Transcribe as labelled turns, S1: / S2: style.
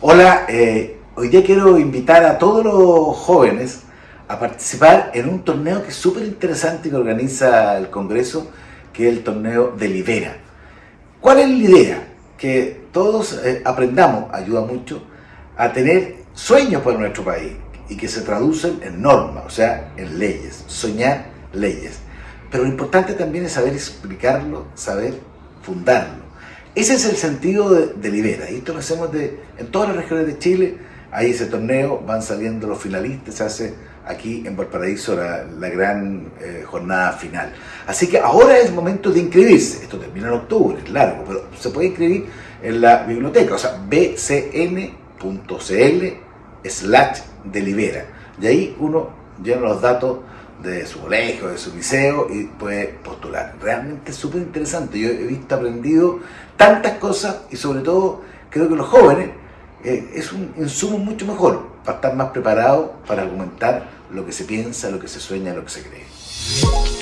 S1: Hola, eh, hoy día quiero invitar a todos los jóvenes a participar en un torneo que es súper interesante que organiza el Congreso, que es el torneo de Libera. ¿Cuál es la idea? Que todos eh, aprendamos, ayuda mucho, a tener sueños para nuestro país y que se traducen en normas, o sea, en leyes, soñar leyes. Pero lo importante también es saber explicarlo, saber fundarlo. Ese es el sentido de, Libera. Y esto lo hacemos de, en todas las regiones de Chile. Ahí ese torneo, van saliendo los finalistas, se hace aquí en Valparaíso la, la gran eh, jornada final. Así que ahora es momento de inscribirse. Esto termina en octubre, es largo, pero se puede inscribir en la biblioteca, o sea, bcn.cl slash delibera. Y ahí uno llena los datos de su colegio, de su liceo y puede postular. Realmente súper interesante. Yo he visto, aprendido tantas cosas y sobre todo creo que los jóvenes eh, es un insumo mucho mejor para estar más preparados para argumentar lo que se piensa, lo que se sueña, lo que se cree.